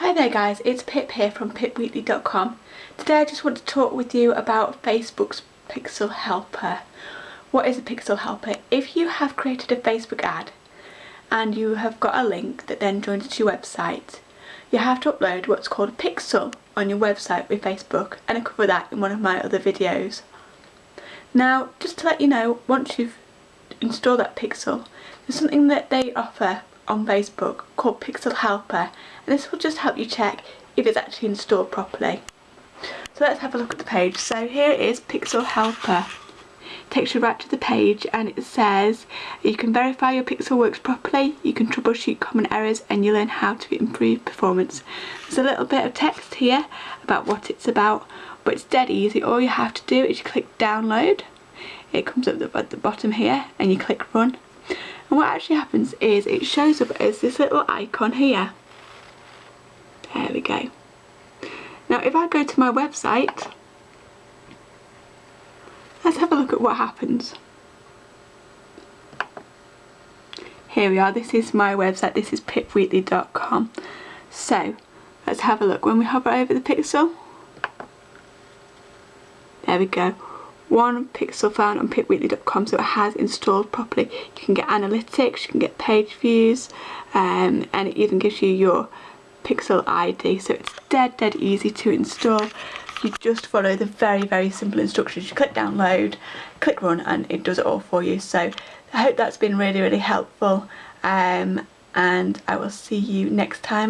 Hi there guys, it's Pip here from pipweekly.com. Today I just want to talk with you about Facebook's Pixel Helper. What is a Pixel Helper? If you have created a Facebook ad and you have got a link that then joins to your website, you have to upload what's called a pixel on your website with Facebook and I cover that in one of my other videos. Now just to let you know, once you've installed that pixel, there's something that they offer on Facebook called Pixel Helper and this will just help you check if it's actually installed properly. So let's have a look at the page. So here is Pixel Helper. It takes you right to the page and it says you can verify your pixel works properly, you can troubleshoot common errors and you learn how to improve performance. There's a little bit of text here about what it's about but it's dead easy. All you have to do is click download. It comes up at the bottom here and you click run and what actually happens is it shows up as this little icon here. There we go. Now if I go to my website, let's have a look at what happens. Here we are, this is my website, this is pipweekly.com. So, let's have a look. When we hover over the pixel, there we go one pixel found on pipweekly.com so it has installed properly. You can get analytics, you can get page views um, and it even gives you your pixel ID so it's dead dead easy to install. You just follow the very very simple instructions. You click download, click run and it does it all for you so I hope that's been really really helpful um, and I will see you next time.